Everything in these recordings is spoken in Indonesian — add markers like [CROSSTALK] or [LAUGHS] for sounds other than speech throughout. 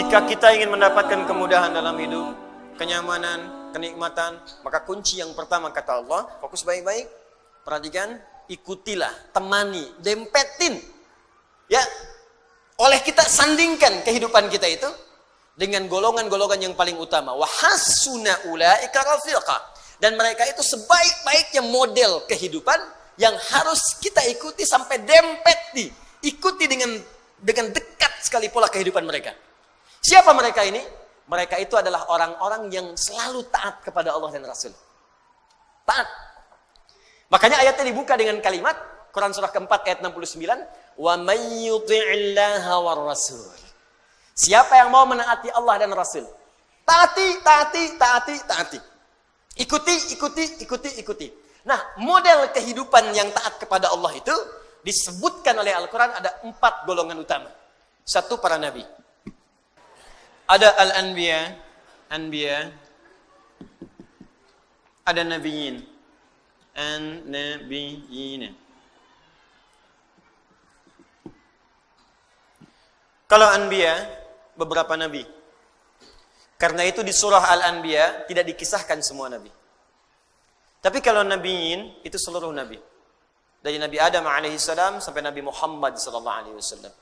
Jika kita ingin mendapatkan kemudahan dalam hidup, kenyamanan, kenikmatan, maka kunci yang pertama kata Allah, fokus baik-baik, perhatikan, ikutilah, temani, dempetin. Ya, oleh kita sandingkan kehidupan kita itu dengan golongan-golongan yang paling utama. Wahasuna ulaika rafiqa. Dan mereka itu sebaik-baiknya model kehidupan yang harus kita ikuti sampai dempet di ikuti dengan dengan dekat sekali pola kehidupan mereka. Siapa mereka ini? Mereka itu adalah orang-orang yang selalu taat kepada Allah dan Rasul. Taat. Makanya ayatnya dibuka dengan kalimat Quran surah keempat ayat 69, "Wa may war rasul." Siapa yang mau menaati Allah dan Rasul? Taati, taati, taati, taati. Ikuti, ikuti, ikuti, ikuti. Nah, model kehidupan yang taat kepada Allah itu disebutkan oleh Al-Quran ada empat golongan utama. Satu, para nabi. Ada al-anbiya, anbiya, ada nabiyin, an-nabiyina. Kalau anbiya, beberapa nabi. Karena itu di surah Al-Anbiya tidak dikisahkan semua nabi. Tapi kalau nabiin itu seluruh nabi. Dari Nabi Adam alaihissalam sampai Nabi Muhammad sallallahu alaihi wasallam.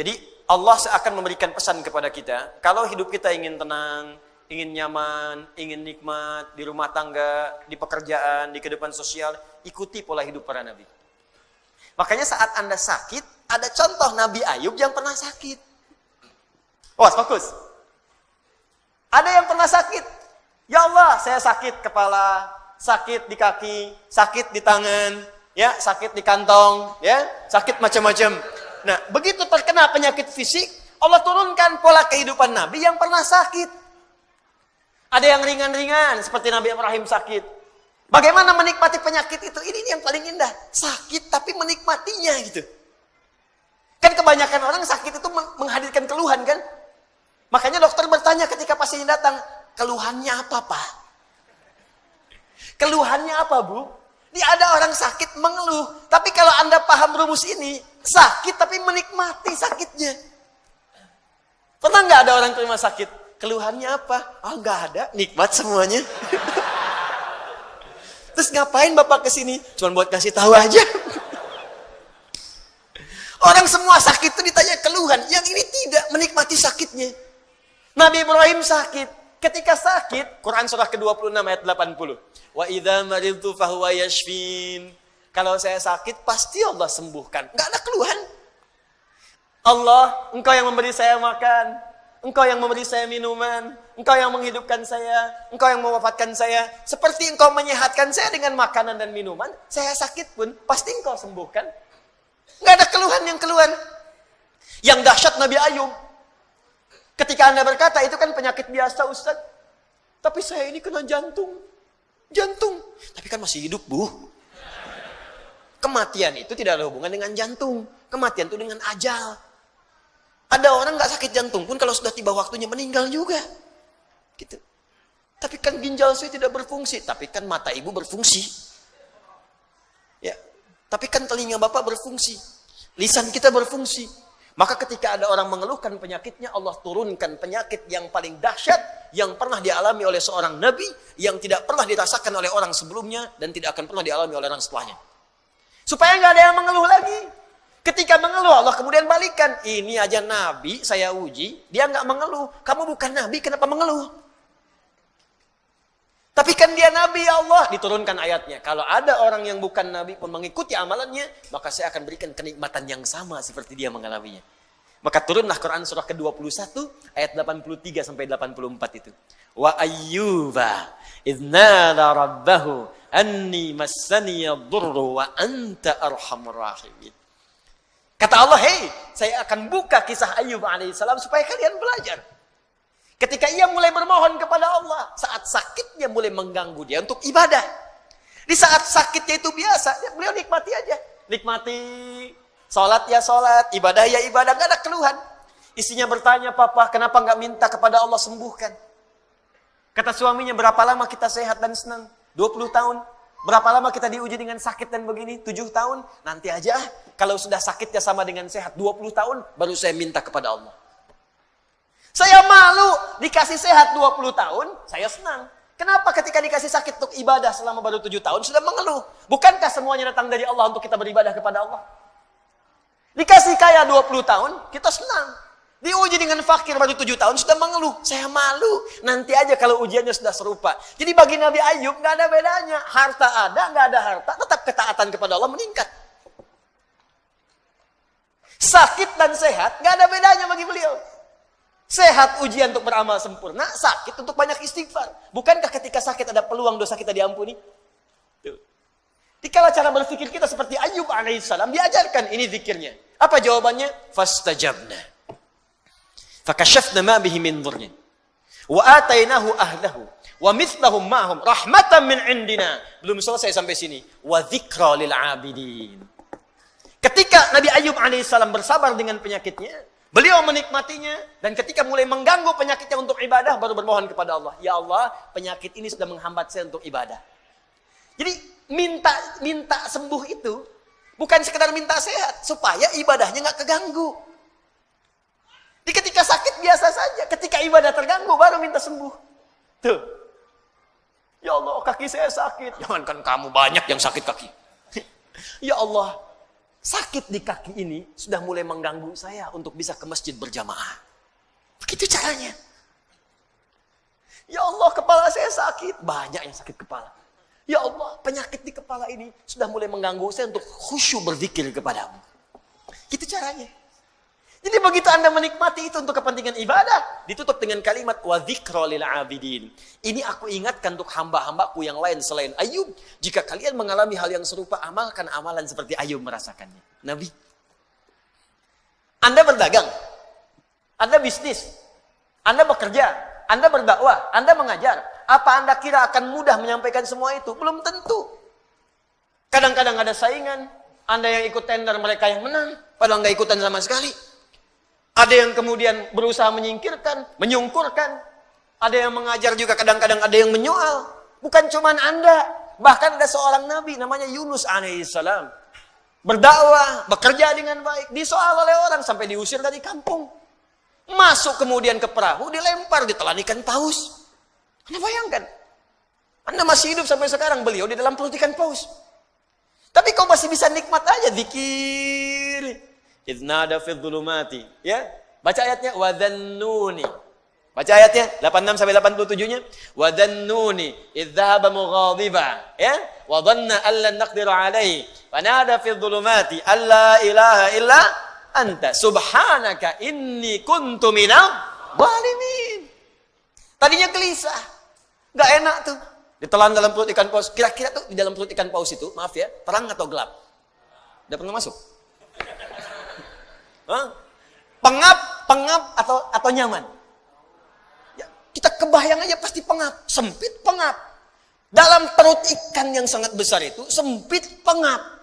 Jadi Allah akan memberikan pesan kepada kita, kalau hidup kita ingin tenang, ingin nyaman, ingin nikmat di rumah tangga, di pekerjaan, di kehidupan sosial, ikuti pola hidup para nabi. Makanya saat Anda sakit, ada contoh Nabi Ayub yang pernah sakit. Oh, fokus. Ada yang pernah sakit. Ya Allah, saya sakit kepala, sakit di kaki, sakit di tangan, ya, sakit di kantong, ya, sakit macam-macam. Nah, begitu terkena penyakit fisik, Allah turunkan pola kehidupan Nabi yang pernah sakit. Ada yang ringan-ringan seperti Nabi Ibrahim sakit. Bagaimana menikmati penyakit itu? Ini yang paling indah. Sakit tapi menikmatinya gitu. Kan kebanyakan orang sakit itu menghadirkan keluhan kan? Makanya dokter bertanya ketika pasien datang, keluhannya apa pak? Keluhannya apa bu? Ini ada orang sakit mengeluh. Tapi kalau anda paham rumus ini, sakit tapi menikmati sakitnya. Pernah nggak ada orang ke sakit? Keluhannya apa? Oh nggak ada, nikmat semuanya. [LAUGHS] Terus ngapain Bapak ke sini? Cuma buat kasih tahu aja. [LAUGHS] Orang semua sakit itu ditanya keluhan, yang ini tidak menikmati sakitnya. Nabi Ibrahim sakit. Ketika sakit, Quran surah ke-26 ayat 80. Wa idza maridtu fahuwa yashfin. Kalau saya sakit, pasti Allah sembuhkan. Enggak ada keluhan. Allah, engkau yang memberi saya makan. Engkau yang memberi saya minuman, engkau yang menghidupkan saya, engkau yang mewafatkan saya. Seperti engkau menyehatkan saya dengan makanan dan minuman, saya sakit pun pasti engkau sembuhkan. Enggak ada keluhan yang keluhan. Yang dahsyat Nabi Ayub. Ketika anda berkata, itu kan penyakit biasa Ustaz. Tapi saya ini kena jantung. Jantung. Tapi kan masih hidup bu. Kematian itu tidak ada hubungan dengan jantung. Kematian itu dengan ajal. Ada orang nggak sakit jantung pun kalau sudah tiba waktunya meninggal juga. Gitu. Tapi kan ginjal saya tidak berfungsi, tapi kan mata ibu berfungsi. Ya, tapi kan telinga bapak berfungsi, lisan kita berfungsi. Maka ketika ada orang mengeluhkan penyakitnya, Allah turunkan penyakit yang paling dahsyat yang pernah dialami oleh seorang nabi, yang tidak pernah dirasakan oleh orang sebelumnya dan tidak akan pernah dialami oleh orang setelahnya. Supaya nggak ada yang mengeluh lagi. Ketika mengeluh Allah kemudian balikan. Ini aja Nabi saya uji. Dia nggak mengeluh. Kamu bukan Nabi kenapa mengeluh? Tapi kan dia Nabi ya Allah. Diturunkan ayatnya. Kalau ada orang yang bukan Nabi pun mengikuti amalannya. Maka saya akan berikan kenikmatan yang sama seperti dia mengalaminya. Maka turunlah Quran surah ke-21 ayat 83 sampai 84 itu. Wa ayyuba idnada rabbahu anni massani dhurru wa anta arhamur rahimin. Kata Allah, hei, saya akan buka kisah Ayub alaihissalam supaya kalian belajar. Ketika ia mulai bermohon kepada Allah, saat sakitnya mulai mengganggu dia untuk ibadah. Di saat sakitnya itu biasa, beliau nikmati aja. Nikmati, sholat ya sholat, ibadah ya ibadah, gak ada keluhan. Isinya bertanya, papa kenapa nggak minta kepada Allah sembuhkan? Kata suaminya, berapa lama kita sehat dan senang? 20 tahun. Berapa lama kita diuji dengan sakit dan begini? 7 tahun? Nanti aja. Kalau sudah sakitnya sama dengan sehat 20 tahun, baru saya minta kepada Allah. Saya malu dikasih sehat 20 tahun, saya senang. Kenapa ketika dikasih sakit untuk ibadah selama baru 7 tahun sudah mengeluh? Bukankah semuanya datang dari Allah untuk kita beribadah kepada Allah? Dikasih kaya 20 tahun, kita senang. Diuji dengan fakir baru 7 tahun, sudah mengeluh. Saya malu. Nanti aja kalau ujiannya sudah serupa. Jadi bagi Nabi Ayub nggak ada bedanya. Harta ada, nggak ada harta, tetap ketaatan kepada Allah meningkat. Sakit dan sehat nggak ada bedanya bagi beliau. Sehat ujian untuk beramal sempurna, sakit untuk banyak istighfar. Bukankah ketika sakit ada peluang dosa kita diampuni? Tuh. Dikala cara berpikir kita seperti Ayub alaihissalam, diajarkan ini zikirnya. Apa jawabannya? Fastajabna. Fakashafna ma bihi min dhurrin. Wa atainahu ahlahu. Wa mithlahum ma'hum rahmatan min indina. Belum selesai sampai sini. Wa dzikra lil abidin. Ketika Nabi Ayub alaihissalam bersabar dengan penyakitnya, beliau menikmatinya dan ketika mulai mengganggu penyakitnya untuk ibadah baru bermohon kepada Allah, "Ya Allah, penyakit ini sudah menghambat saya untuk ibadah." Jadi minta minta sembuh itu bukan sekedar minta sehat supaya ibadahnya nggak keganggu. Di ketika sakit biasa saja, ketika ibadah terganggu baru minta sembuh. Tuh. Ya Allah, kaki saya sakit. Jangankan kamu banyak yang sakit kaki. [LAUGHS] ya Allah, sakit di kaki ini sudah mulai mengganggu saya untuk bisa ke masjid berjamaah. Begitu caranya. Ya Allah, kepala saya sakit. Banyak yang sakit kepala. Ya Allah, penyakit di kepala ini sudah mulai mengganggu saya untuk khusyuk berzikir kepadamu. Gitu caranya. Jadi begitu Anda menikmati itu untuk kepentingan ibadah, ditutup dengan kalimat wa lil abidin. Ini aku ingatkan untuk hamba-hambaku yang lain selain Ayub. Jika kalian mengalami hal yang serupa, amalkan amalan seperti Ayub merasakannya. Nabi. Anda berdagang. Anda bisnis. Anda bekerja. Anda berdakwah. Anda mengajar. Apa Anda kira akan mudah menyampaikan semua itu? Belum tentu. Kadang-kadang ada saingan. Anda yang ikut tender, mereka yang menang. Padahal nggak ikutan sama sekali. Ada yang kemudian berusaha menyingkirkan, menyungkurkan. Ada yang mengajar juga kadang-kadang ada yang menyoal. Bukan cuma Anda. Bahkan ada seorang nabi namanya Yunus alaihissalam. Berdakwah, bekerja dengan baik. Disoal oleh orang sampai diusir dari kampung. Masuk kemudian ke perahu, dilempar, ditelan ikan paus. Anda bayangkan. Anda masih hidup sampai sekarang, beliau di dalam perut ikan paus. Tapi kau masih bisa nikmat aja zikir. Idnada fi dhulumati. Ya. Baca ayatnya wa dhannuni. Baca ayatnya 86 sampai 87-nya. Wa idh dhahaba mughadiba. Ya. Wa dhanna an lan alaihi. Fanada fi dhulumati alla ilaha illa anta subhanaka inni kuntu minal zalimin. Tadinya gelisah. Enggak enak tuh. Ditelan dalam perut ikan paus. Kira-kira tuh di dalam perut ikan paus itu, maaf ya, terang atau gelap? Udah pernah masuk? Pengap, pengap atau atau nyaman? Ya, kita kebayang aja pasti pengap, sempit pengap. Dalam perut ikan yang sangat besar itu sempit pengap.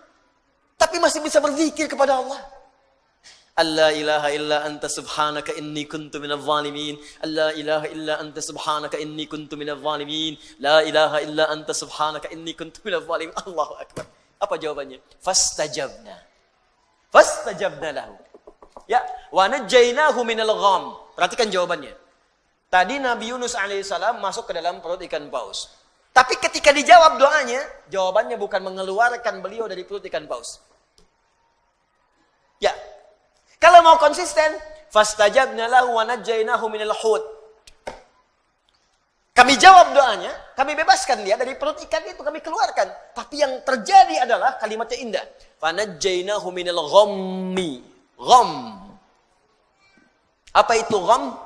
Tapi masih bisa berzikir kepada Allah. Allah ilaha illa anta subhanaka inni kuntu minal zalimin. Allah ilaha illa anta subhanaka inni kuntu minal zalimin. La ilaha illa anta subhanaka inni kuntu minal zalimin. Allahu akbar. Apa jawabannya? Fastajabna. Fastajabna lahu. Ya, wa najjaynahu minal gham. Perhatikan jawabannya. Tadi Nabi Yunus alaihissalam masuk ke dalam perut ikan paus. Tapi ketika dijawab doanya, jawabannya bukan mengeluarkan beliau dari perut ikan paus. Ya. Kalau mau konsisten, fastajabna lahu wa najjaynahu minal hut. Kami jawab doanya, kami bebaskan dia dari perut ikan itu, kami keluarkan. Tapi yang terjadi adalah kalimatnya indah. Fanajjainahu minal ghammi. Gham. Apa itu gham?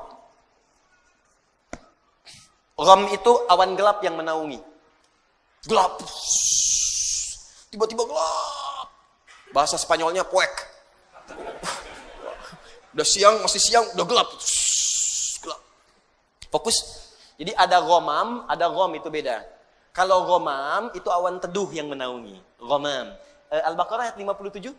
Gham itu awan gelap yang menaungi. Gelap. Tiba-tiba gelap. Bahasa Spanyolnya puek. Udah siang, masih siang, udah gelap. Gelap. Fokus. Jadi ada gomam, ada gom itu beda. Kalau gomam itu awan teduh yang menaungi. Gomam. Eh, Al-Baqarah ayat 57.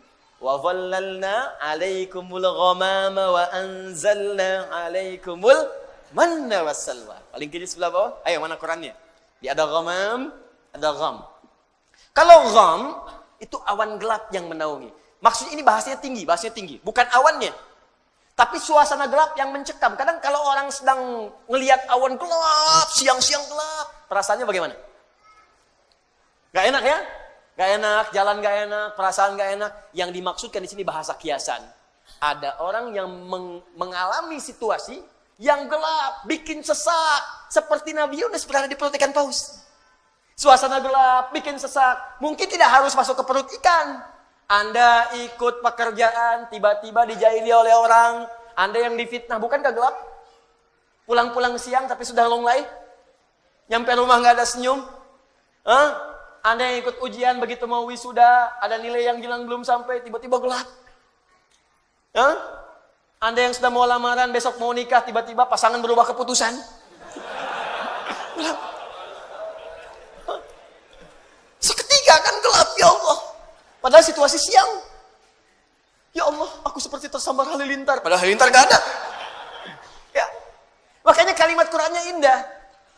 Alaikumul ghamama wa anzalna alaikumul manna wassalwa. Paling kiri sebelah bawah. Ayo mana Qurannya? Di ada ghamam, ada gham. Kalau gham itu awan gelap yang menaungi. Maksudnya ini bahasanya tinggi, bahasanya tinggi. Bukan awannya. Tapi suasana gelap yang mencekam. Kadang kalau orang sedang ngelihat awan gelap, siang-siang gelap, perasaannya bagaimana? Gak enak ya? Gak enak, jalan gak enak, perasaan gak enak. Yang dimaksudkan di sini bahasa kiasan. Ada orang yang meng mengalami situasi yang gelap, bikin sesak. Seperti Nabi Yunus berada di perut ikan paus. Suasana gelap, bikin sesak. Mungkin tidak harus masuk ke perut ikan. Anda ikut pekerjaan, tiba-tiba dijahili oleh orang, Anda yang difitnah, bukan gelap? Pulang-pulang siang tapi sudah longlai? Nyampe rumah nggak ada senyum? Huh? Anda yang ikut ujian begitu mau wisuda, ada nilai yang hilang belum sampai, tiba-tiba gelap. Huh? Anda yang sudah mau lamaran, besok mau nikah, tiba-tiba pasangan berubah keputusan. Gelap. Seketika kan gelap, ya Allah. Padahal situasi siang. Ya Allah, aku seperti tersambar halilintar. Padahal halilintar gak ada. Ya. Makanya kalimat Qurannya indah.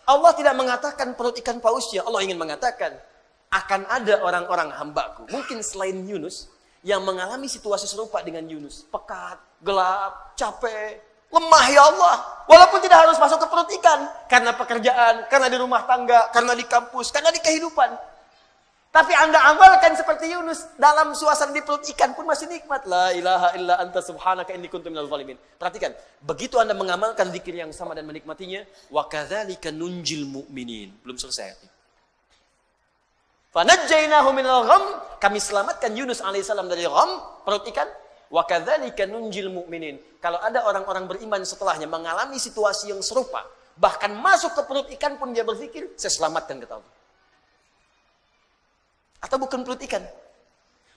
Allah tidak mengatakan perut ikan pausnya. Allah ingin mengatakan, akan ada orang-orang hambaku. Mungkin selain Yunus, yang mengalami situasi serupa dengan Yunus. Pekat, gelap, capek, lemah ya Allah. Walaupun tidak harus masuk ke perut ikan. Karena pekerjaan, karena di rumah tangga, karena di kampus, karena di kehidupan. Tapi anda amalkan seperti Yunus dalam suasana di perut ikan pun masih nikmat. La ilaha illa anta subhanaka inni kuntu minal zalimin. Perhatikan, begitu anda mengamalkan zikir yang sama dan menikmatinya, wa kadzalika nunjil mu'minin. Belum selesai. Kami selamatkan Yunus alaihissalam dari gham, perut ikan. Wa kadzalika nunjil mu'minin. Kalau ada orang-orang beriman setelahnya mengalami situasi yang serupa, bahkan masuk ke perut ikan pun dia berpikir, saya selamatkan kata Allah. Atau bukan perut ikan?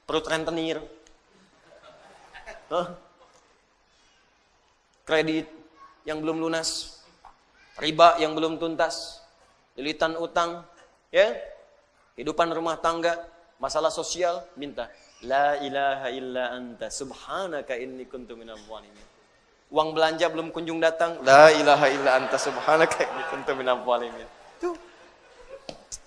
Perut rentenir. Huh? Kredit yang belum lunas. Riba yang belum tuntas. Lilitan utang. ya Kehidupan rumah tangga. Masalah sosial. Minta. La ilaha illa anta subhanaka inni kuntu minal zalimin. Uang belanja belum kunjung datang. La ilaha illa anta subhanaka inni kuntu minal zalimin.